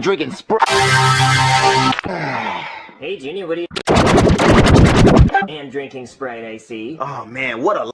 drinking Sprite. Hey, Junior, what are you... And drinking Sprite, I see. Oh man, what a